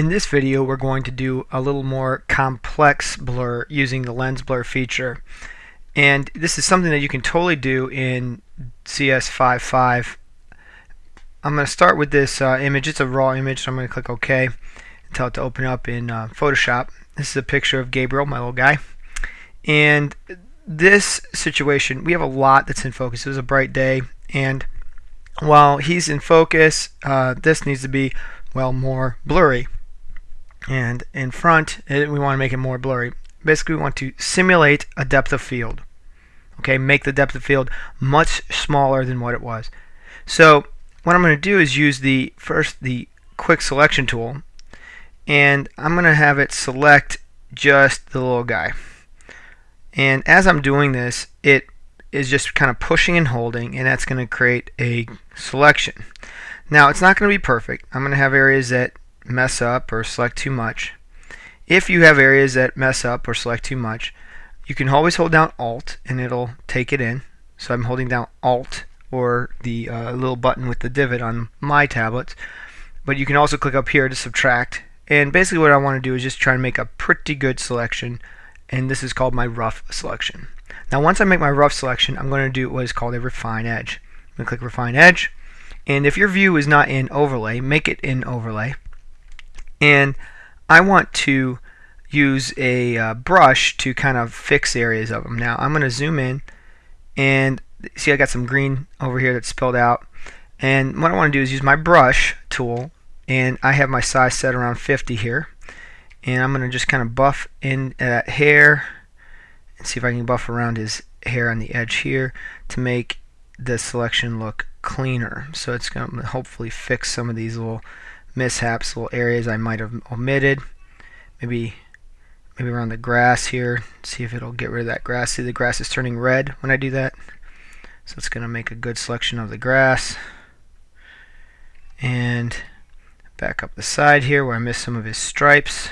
In this video we're going to do a little more complex blur using the lens blur feature. And this is something that you can totally do in CS55 I'm going to start with this uh, image. It's a raw image so I'm going to click OK and tell it to open up in uh, Photoshop. This is a picture of Gabriel my little guy. And this situation we have a lot that's in focus. It was a bright day and while he's in focus uh, this needs to be well more blurry and in front it, we want to make it more blurry. Basically we want to simulate a depth of field. Okay make the depth of field much smaller than what it was. So what I'm going to do is use the first the quick selection tool and I'm going to have it select just the little guy. And as I'm doing this it is just kind of pushing and holding and that's going to create a selection. Now it's not going to be perfect. I'm going to have areas that mess up or select too much. If you have areas that mess up or select too much, you can always hold down Alt and it'll take it in. So I'm holding down Alt or the uh, little button with the divot on my tablets. But you can also click up here to subtract. And basically what I want to do is just try and make a pretty good selection. And this is called my rough selection. Now once I make my rough selection, I'm going to do what is called a refine edge. I'm going to click refine edge. And if your view is not in overlay, make it in overlay and I want to use a uh, brush to kind of fix areas of them. Now I'm going to zoom in and see I got some green over here that's spilled out. And what I want to do is use my brush tool and I have my size set around 50 here. And I'm going to just kind of buff in that hair and see if I can buff around his hair on the edge here to make the selection look cleaner. So it's going to hopefully fix some of these little mishaps, little areas I might have omitted. Maybe maybe around the grass here. See if it'll get rid of that grass. See the grass is turning red when I do that. So it's going to make a good selection of the grass. And back up the side here where I missed some of his stripes.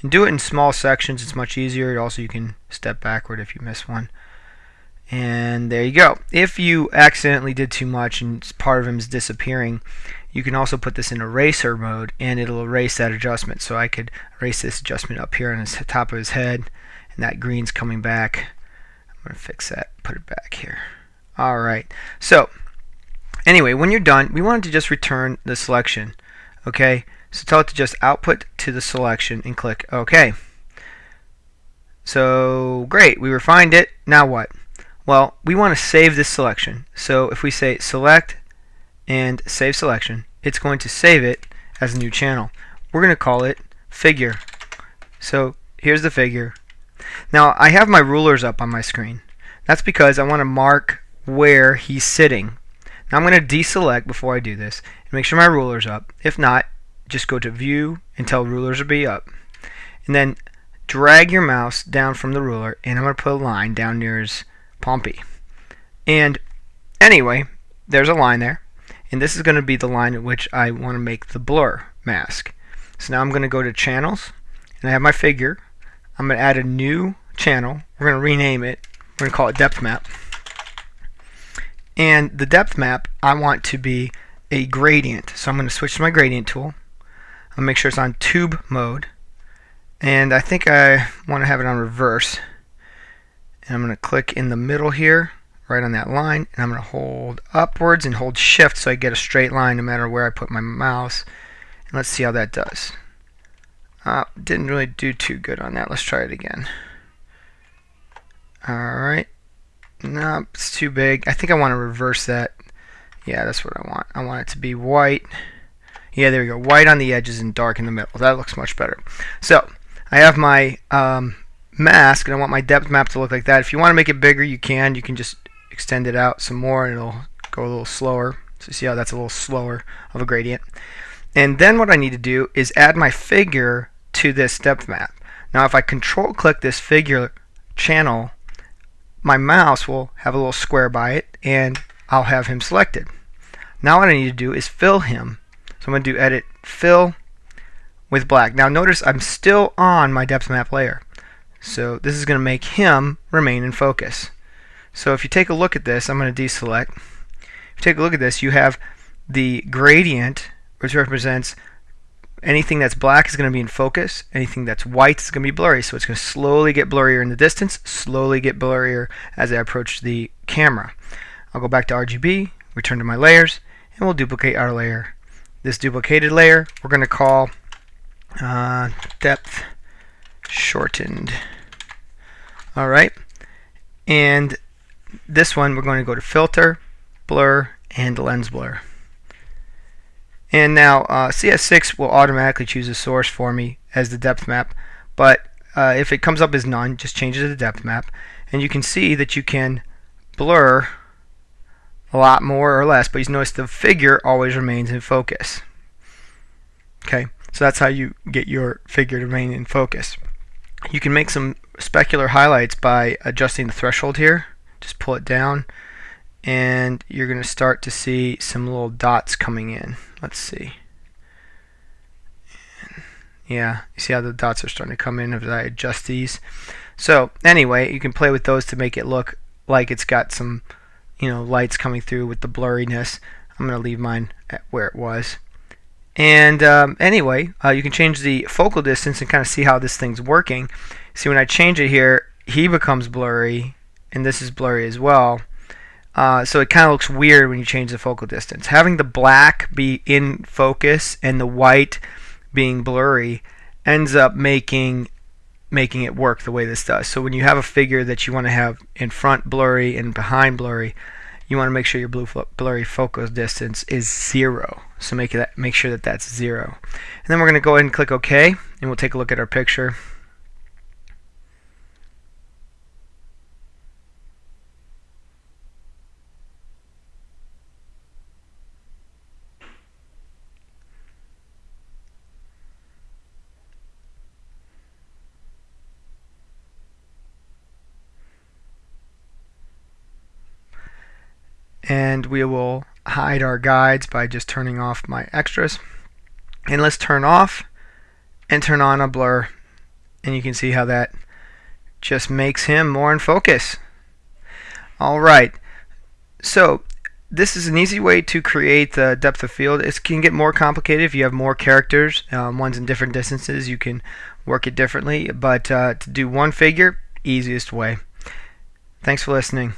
And do it in small sections. It's much easier. Also, you can step backward if you miss one. And there you go. If you accidentally did too much and part of him is disappearing, you can also put this in eraser mode and it'll erase that adjustment. So I could erase this adjustment up here on the top of his head and that green's coming back. I'm going to fix that, put it back here. Alright, so anyway, when you're done, we wanted to just return the selection. Okay, so tell it to just output to the selection and click OK. So great, we refined it. Now what? Well, we want to save this selection. So if we say select and save selection, it's going to save it as a new channel. We're going to call it figure. So here's the figure. Now I have my rulers up on my screen. That's because I want to mark where he's sitting. Now I'm going to deselect before I do this and make sure my ruler's up. If not, just go to view and tell rulers to be up. And then drag your mouse down from the ruler and I'm going to put a line down near his Pompey. And anyway, there's a line there. And this is going to be the line at which I want to make the blur mask. So now I'm going to go to channels and I have my figure. I'm going to add a new channel. We're going to rename it. We're going to call it depth map. And the depth map I want to be a gradient. So I'm going to switch to my gradient tool. I'll make sure it's on tube mode. And I think I want to have it on reverse and I'm going to click in the middle here right on that line and I'm going to hold upwards and hold shift so I get a straight line no matter where I put my mouse. And let's see how that does. Uh, didn't really do too good on that. Let's try it again. Alright no it's too big. I think I want to reverse that. Yeah that's what I want. I want it to be white. Yeah there we go. White on the edges and dark in the middle. That looks much better. So I have my um, mask and I want my depth map to look like that. If you want to make it bigger, you can. You can just extend it out some more and it'll go a little slower. So you see how that's a little slower of a gradient. And then what I need to do is add my figure to this depth map. Now if I control click this figure channel, my mouse will have a little square by it and I'll have him selected. Now what I need to do is fill him. So I'm going to do edit fill with black. Now notice I'm still on my depth map layer. So this is going to make him remain in focus. So if you take a look at this, I'm going to deselect. If you take a look at this, you have the gradient, which represents anything that's black is going to be in focus. Anything that's white is going to be blurry. So it's going to slowly get blurrier in the distance, slowly get blurrier as I approach the camera. I'll go back to RGB, return to my layers, and we'll duplicate our layer. This duplicated layer we're going to call uh, depth shortened. Alright, and this one we're going to go to filter, blur, and lens blur. And now uh, CS6 will automatically choose a source for me as the depth map, but uh, if it comes up as none, just change it to the depth map. And you can see that you can blur a lot more or less, but you notice the figure always remains in focus. Okay, so that's how you get your figure to remain in focus. You can make some specular highlights by adjusting the threshold here. Just pull it down and you're going to start to see some little dots coming in. Let's see. Yeah, you see how the dots are starting to come in as I adjust these. So anyway, you can play with those to make it look like it's got some, you know, lights coming through with the blurriness. I'm going to leave mine at where it was. And um, anyway, uh, you can change the focal distance and kind of see how this thing's working. See, when I change it here, he becomes blurry, and this is blurry as well. Uh, so it kind of looks weird when you change the focal distance. Having the black be in focus and the white being blurry ends up making making it work the way this does. So when you have a figure that you want to have in front blurry and behind blurry, you want to make sure your blue blurry focus distance is zero. So make that make sure that that's zero. And then we're going to go ahead and click OK, and we'll take a look at our picture. And we will hide our guides by just turning off my extras and let's turn off and turn on a blur and you can see how that just makes him more in focus alright so this is an easy way to create the depth of field. It can get more complicated if you have more characters, um, ones in different distances. You can work it differently, but uh, to do one figure, easiest way. Thanks for listening.